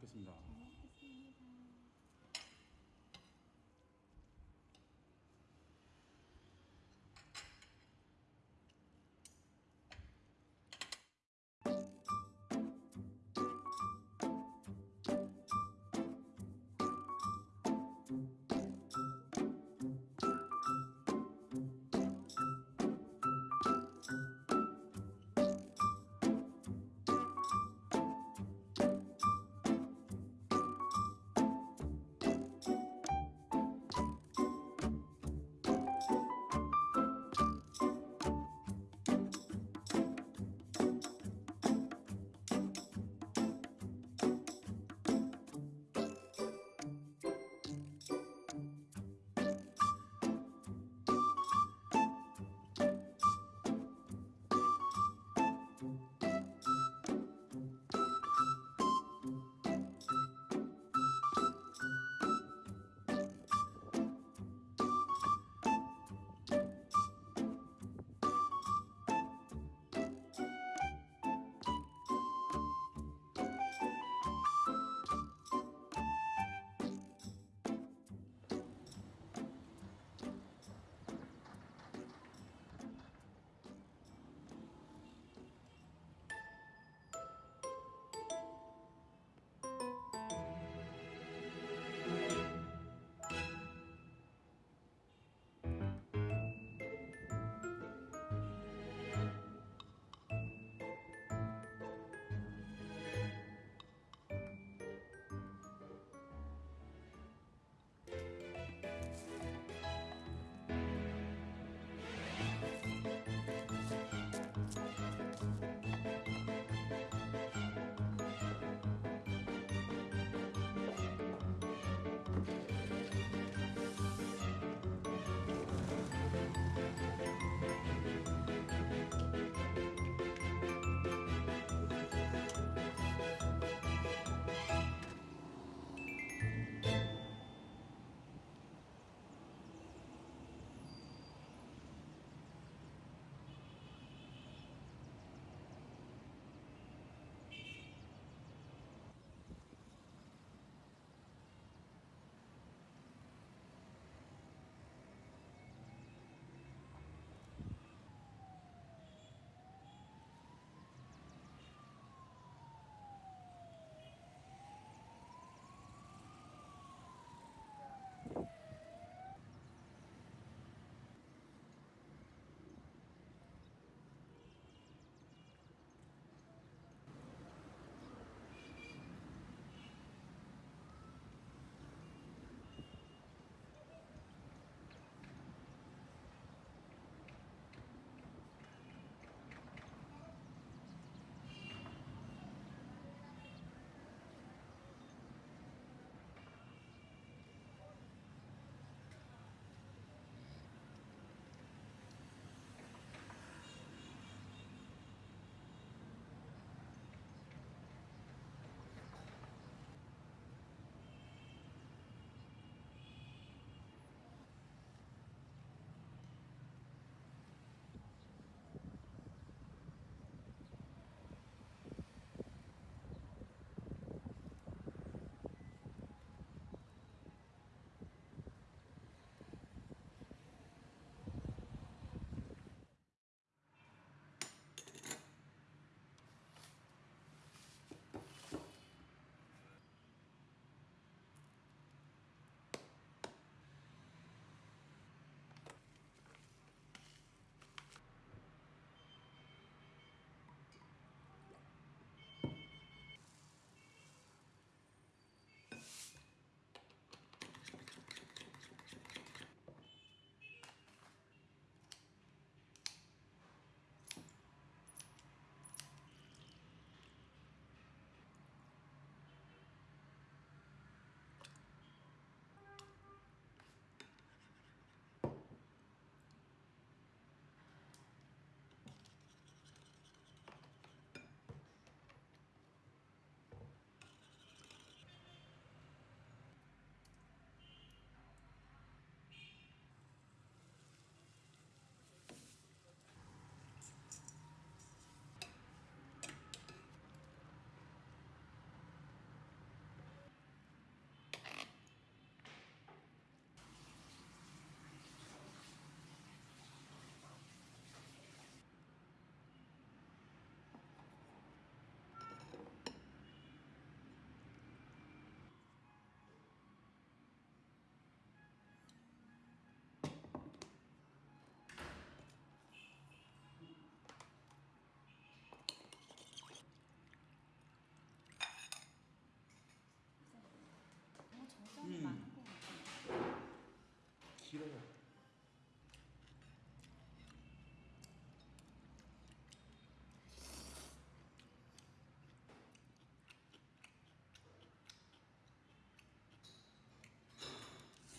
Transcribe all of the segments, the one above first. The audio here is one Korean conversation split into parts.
먹겠습니다. 잘 먹겠습니다.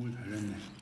我承认呢。